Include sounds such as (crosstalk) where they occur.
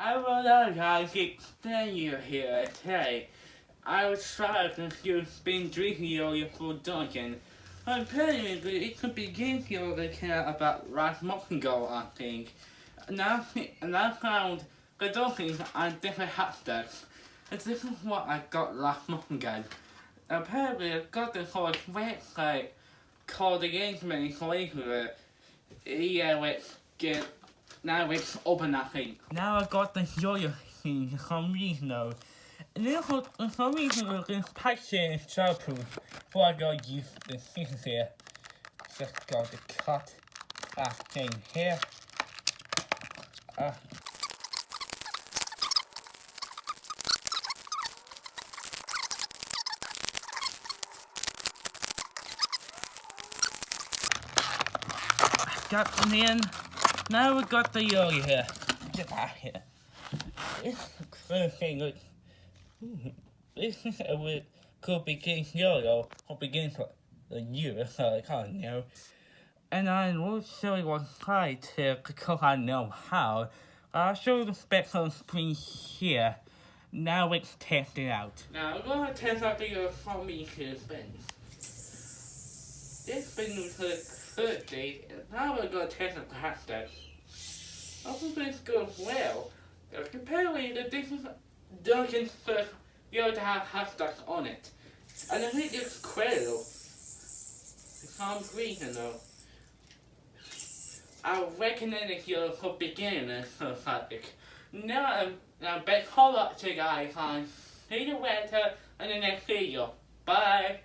I to explain you here today. I was trying to use been drinking earlier for Duncan. Apparently, it could be begin here to care about month ago, I think. And I, I found the Duncan on different hashtags. And this is what I got last ago. Apparently, I got this whole website called the Engagement Later. Yeah, which get now it's open that thing. Now I got the joy thing for some reason though. And then for, some reason this picture is. So I gotta use the scissors here. Just got to cut that thing here. Uh, got them in. Now we got the yogi here. Get out here. This first thing look. This is a weird could begin yo-yo or begin for the year, so I can't know. And I will show you one side to because I know how. I'll show you the specs on screen here. Now let's out. Now we're gonna test out the uh, for me here spin. This spin was the and now we're gonna test the plastic. I hope this goes well. Apparently the different Duncan's first you have to have hashtags on it. And I think it's credible. For some reason though. I recommend it here for beginners (laughs) for Fabric. Now I'm, back. Hold up to guys. See you later in the next video. Bye.